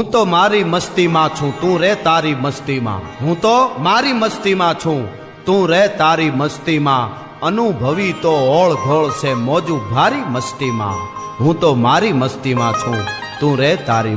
હું તો મારી મસ્તીમાં છું, તું રે તારી મસ્તીમાં. હું તો મારી મસ્તીમાં છું, તું રે તારી મસ્તીમાં. અનુભવી તો ઓળ ઘોળ છે, મોજું ભારી મસ્તીમાં. હું તો મારી મસ્તીમાં છું, તું રે તારી